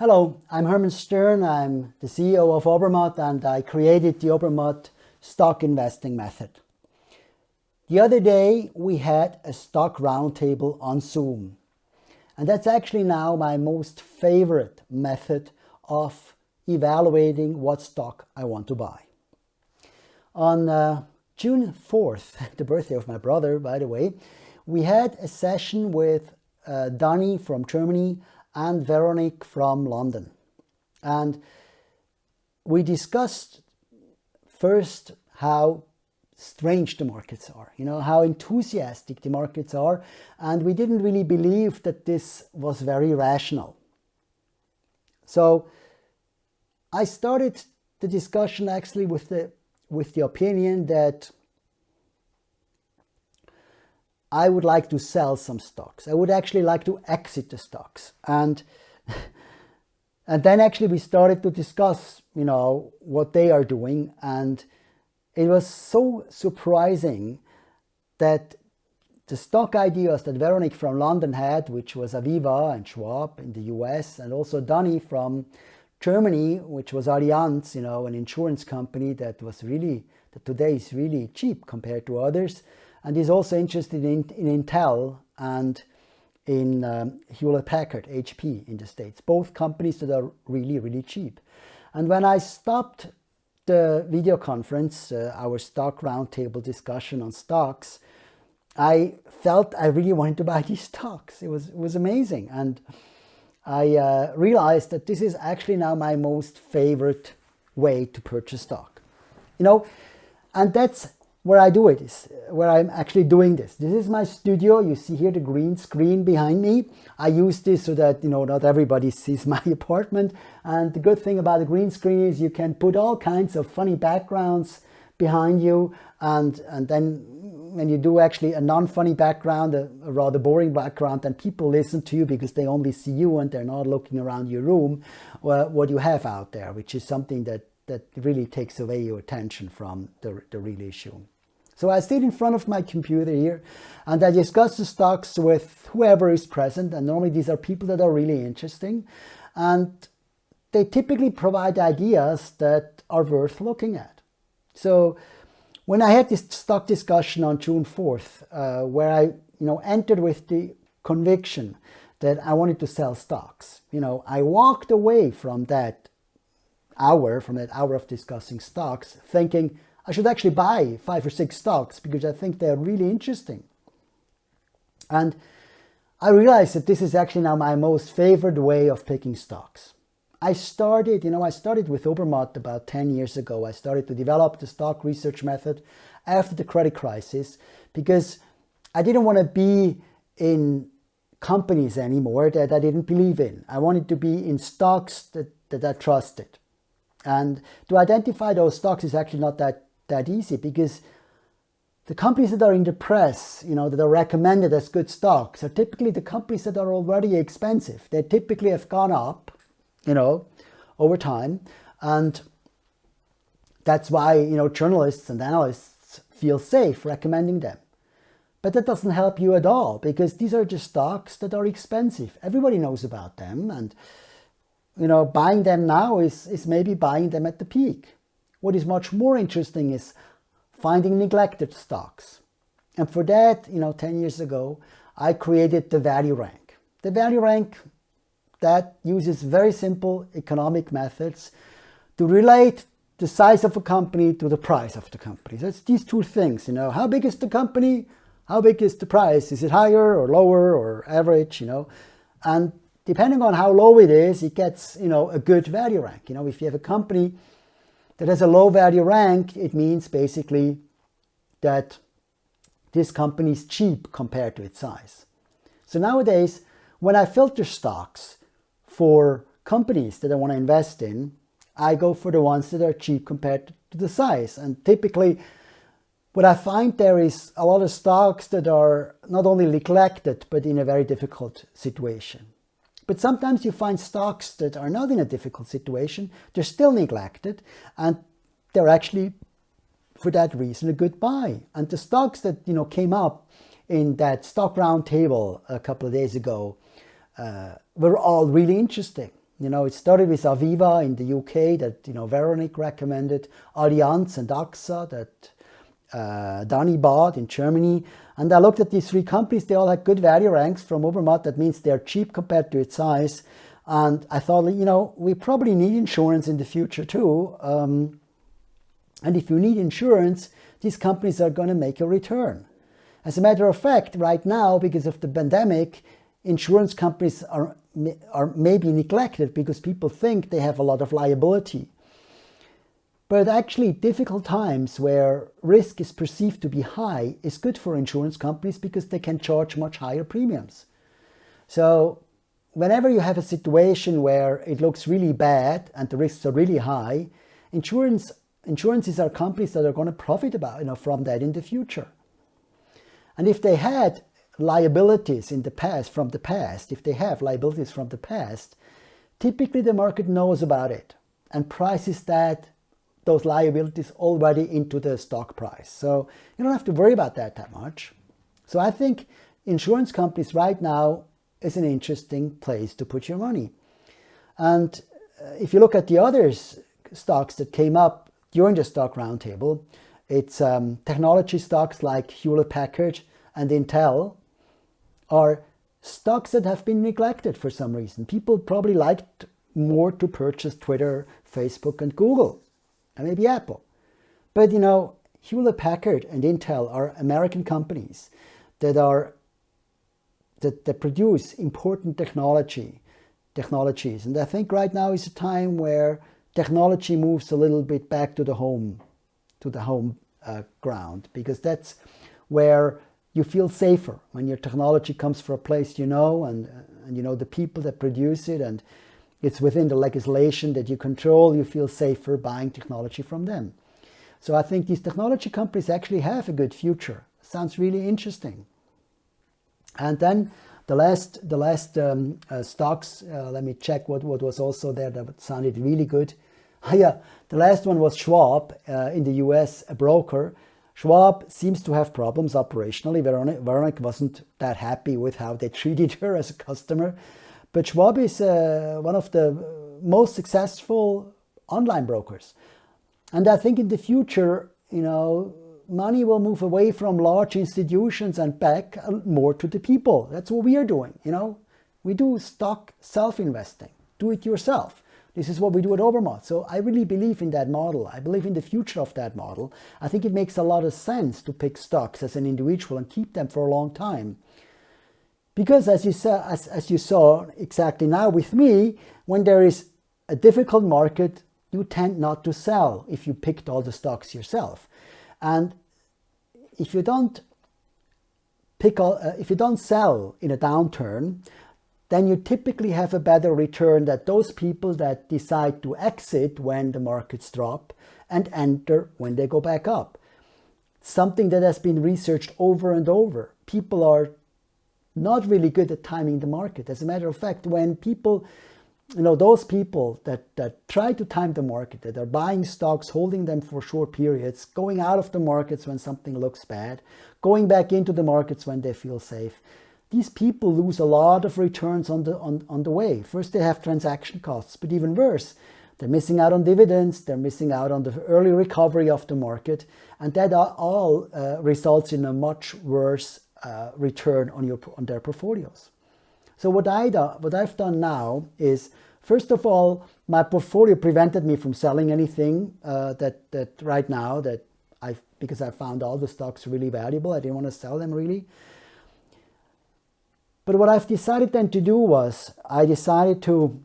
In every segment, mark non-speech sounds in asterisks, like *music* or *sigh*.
Hello, I'm Hermann Stern. I'm the CEO of Obermatt and I created the Obermatt stock investing method. The other day we had a stock roundtable on Zoom. And that's actually now my most favorite method of evaluating what stock I want to buy. On uh, June 4th, *laughs* the birthday of my brother, by the way, we had a session with uh, Danny from Germany and Veronique from London. And we discussed first how strange the markets are, you know, how enthusiastic the markets are. And we didn't really believe that this was very rational. So I started the discussion actually with the, with the opinion that I would like to sell some stocks. I would actually like to exit the stocks. And, *laughs* and then actually we started to discuss, you know, what they are doing. And it was so surprising that the stock ideas that Veronique from London had, which was Aviva and Schwab in the US, and also Danny from Germany, which was Allianz, you know, an insurance company that was really, that today is really cheap compared to others and he's also interested in, in Intel and in um, Hewlett-Packard, HP in the States, both companies that are really, really cheap. And when I stopped the video conference, uh, our stock roundtable discussion on stocks, I felt I really wanted to buy *laughs* these stocks. It was, it was amazing. And I uh, realized that this is actually now my most favorite way to purchase stock. You know, and that's where I do it is where I'm actually doing this. This is my studio. You see here the green screen behind me. I use this so that, you know, not everybody *laughs* sees my apartment. And the good thing about the green screen is you can put all kinds of funny backgrounds behind you. And, and then when you do actually a non-funny background, a, a, rather boring background, then people listen to you because they only see you and they're not looking around your room, well, what you have out there, which is something that, that really takes away your attention from the, the real issue. So I sit in front of my computer here and I discuss the stocks with whoever is present. And normally these are people that are really interesting. And they typically provide ideas that are worth looking at. So when I had this stock discussion on June 4th, uh, where I you know, entered with the conviction that I wanted to sell stocks, you know, I walked away from that hour, from that hour of discussing stocks, thinking, I should actually buy five or six stocks because I think they're really interesting. And I realized that this is actually now my most favored way of picking stocks. I started, you know, I started with Obermatt about 10 years ago. I started to develop the stock research method after the credit crisis because I didn't want to be in companies anymore that I didn't believe in. I wanted to be in stocks that, that I trusted. And to identify those stocks is actually not that that easy because the companies that are in the press, you know, that are recommended as good stocks are typically the companies that are already expensive. They typically have gone up, you know, over time. And that's why, you know, journalists and analysts feel safe recommending them. But that doesn't help you at all because these are just stocks that are expensive. Everybody knows about them. And, you know, buying them now is, is maybe buying them at the peak. What is much more interesting is finding neglected stocks. And for that, you know, 10 years ago, I created the value rank. The value rank that uses very simple economic methods to relate the size of a company to the price of the company. That's these two things, you know, how big is the company? How big is the price? Is it higher or lower or average, you know? And depending on how low it is, it gets, you know, a good value rank. You know, if you have a company that has a low value rank, it means basically that this company is cheap compared to its size. So nowadays, when I filter stocks for companies that I want to invest in, I go for the ones that are cheap compared to the size. And typically, what I find there is a lot of stocks that are not only neglected, but in a very difficult situation. But sometimes you find stocks that are not in a difficult situation, they're still neglected, and they're actually, for that reason, a good buy. And the stocks that you know came up in that stock roundtable a couple of days ago uh, were all really interesting. You know, it started with Aviva in the UK that, you know, Veronique recommended, Allianz and AXA that uh, Danny bought in Germany. And I looked at these three companies, they all had good value ranks from Obermatt. That means they're cheap compared to its size. And I thought, you know, we probably need insurance in the future too. Um, and if you need insurance, these companies are going to make a return. As a matter of fact, right now, because of the pandemic, insurance companies are, are maybe neglected because people think they have a lot of liability. But actually difficult times where risk is perceived to be high is good for insurance companies because they can charge much higher premiums. So whenever you have a situation where it looks really bad and the risks are really high, insurance insurances are companies that are going to profit about, you know, from that in the future. And if they had liabilities in the past, from the past, if they have liabilities from the past, typically the market knows about it and prices that those liabilities already into the stock price. So you don't have to worry about that that much. So I think insurance companies right now is an interesting place to put your money. And uh, if you look at the other stocks that came up during the stock roundtable, it's um, technology stocks like Hewlett-Packard and Intel are stocks that have been neglected for some reason. People probably liked more to purchase Twitter, Facebook and Google and maybe Apple. But you know, Hewlett-Packard and Intel are American companies that are that, that produce important technology technologies. And I think right now is a time where technology moves a little bit back to the home, to the home uh, ground, because that's where you feel safer when your technology comes from a place you know and, and you know the people that produce it and it's within the legislation that you control, you feel safer buying technology from them. So I think these technology companies actually have a good future. Sounds really interesting. And then the last, the last um, uh, stocks, uh, let me check what, what was also there that sounded really good. *laughs* yeah, the last one was Schwab uh, in the US, a broker. Schwab seems to have problems operationally. Veronique wasn't that happy with how they *laughs* treated her as a customer. But Schwab is uh, one of the most successful online brokers. And I think in the future, you know, money will move away from large institutions and back uh, more to the people. That's what we are doing, you know. We do stock self-investing, do it yourself. This is what we do at Obermatt. So I really believe in that model. I believe in the future of that model. I think it makes a lot of sense to pick stocks as an individual and keep them for a long time. Because as you, saw, as, as you saw exactly now with me, when there is a difficult market, you tend not to sell if you picked all the stocks yourself. And if you don't pick all, uh, if you don't sell in a downturn, then you typically have a better return than those people that decide to exit when the markets drop and enter when they go back up. Something that has been researched over and over. People are not really good at timing the market. As a matter of fact, when people, you know, those people that, that try to time the market, that are buying stocks, holding them for short periods, going out of the markets when something looks bad, going back into the markets when they feel safe, these people lose a lot of returns on the, on, on the way. First, they have transaction costs, but even worse, they're missing out on dividends, they're missing out on the early recovery of the market, and that all uh, results in a much worse uh, return on, your, on their portfolios. So what, I do, what I've done now is, first of all, my portfolio prevented me from selling anything uh, that, that right now that I because I found all the stocks really valuable. I didn't want to sell them really. But what I've decided then to do was I decided to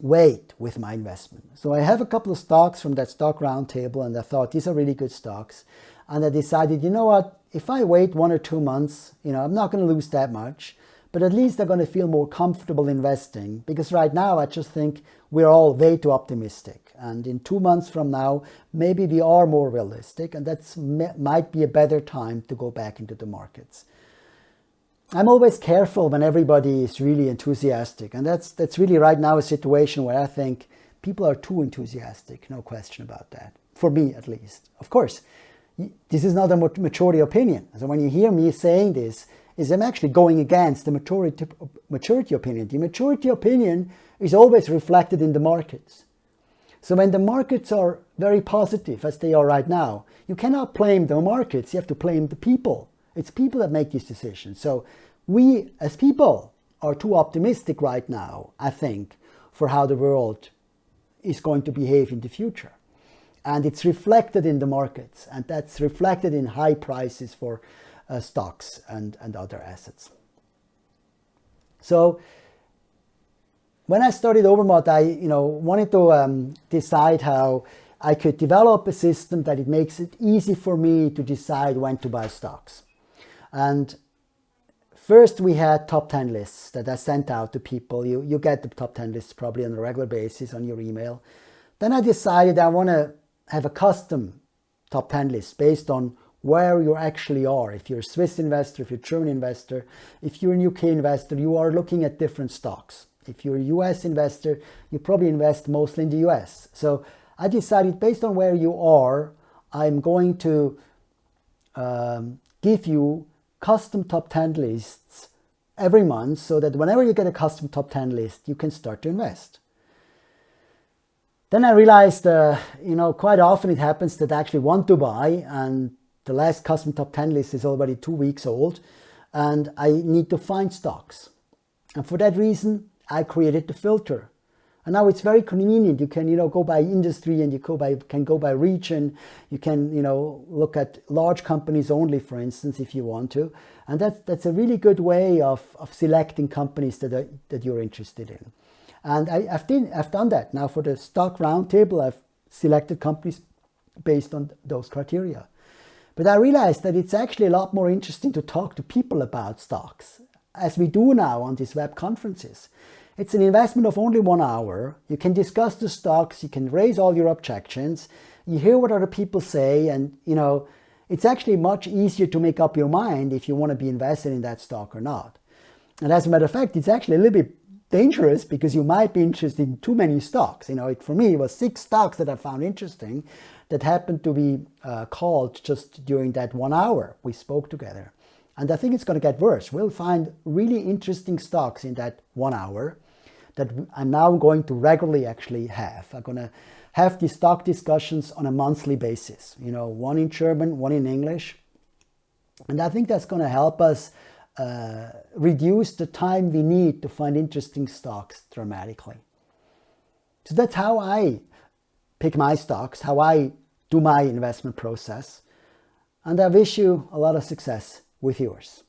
wait with my investment. So I have a couple of stocks from that stock roundtable and I thought these are really good stocks. And I decided, you know what, if I wait one or two months, you know, I'm not going to lose that much, but at least they're going to feel more comfortable investing because right now I just think we're all way too optimistic. And in two months from now, maybe we are more realistic and that might be a better time to go back into the markets. I'm always careful when everybody is really enthusiastic. And that's, that's really right now a situation where I think people are too enthusiastic. No question about that. For me, at least. Of course, this is not a maturity opinion. So when you hear me saying this, is I'm actually going against the maturity, maturity opinion. The maturity opinion is always reflected in the markets. So when the markets are very positive, as they are right now, you cannot blame the markets, you have to blame the people. It's people that make these decisions. So we, as people, are too optimistic right now, I think, for how the world is going to behave in the future. And it's reflected in the markets, and that's reflected in high prices for uh, stocks and, and other assets. So when I started Obermatt, I you know wanted to um, decide how I could develop a system that it makes it easy for me to decide when to buy stocks. And first we had top 10 lists that I sent out to people. You, you get the top 10 lists probably on a regular basis on your email. Then I decided I want to have a custom top 10 list based on where you actually are. If you're a Swiss investor, if you're a German investor, if you're a UK investor, you are looking at different stocks. If you're a US investor, you probably invest mostly in the US. So I decided based on where you are, I'm going to um, give you custom top 10 lists every month so that whenever you get a custom top 10 list, you can start to invest. Then I realized, uh, you know, quite often it happens that I actually want to buy and the last custom top 10 list is already two weeks old and I need to find stocks. And for that reason, I created the filter. And now it's very convenient. You can, you know, go by industry and you go by, can go by region. You can, you know, look at large companies only, for instance, if you want to. And that's, that's a really good way of, of selecting companies that, are, that you're interested in. And I, have been, I've done that. Now for the stock roundtable, I've selected companies based on those criteria. But I realized that it's actually a lot more interesting to talk to people about stocks, as we do now on these web conferences. It's an investment of only one hour. You can discuss the stocks, you can raise all your objections, you hear what other people say, and you know, it's actually much easier to make up your mind if you want to be invested in that stock or not. And as a matter of fact, it's actually a little bit dangerous because you might be interested in too many stocks. You know, it, for me, it was six stocks that I found interesting that happened to be uh, called just during that one hour we spoke together. And I think it's going to get worse. We'll find really interesting stocks in that one hour that I'm now going to regularly actually have. I'm going to have these stock discussions on a monthly basis, you know, one in German, one in English. And I think that's going to help us uh, reduce the time we need to find interesting stocks dramatically. So that's how I pick my stocks, how I do my investment process. And I wish you a lot of success with yours.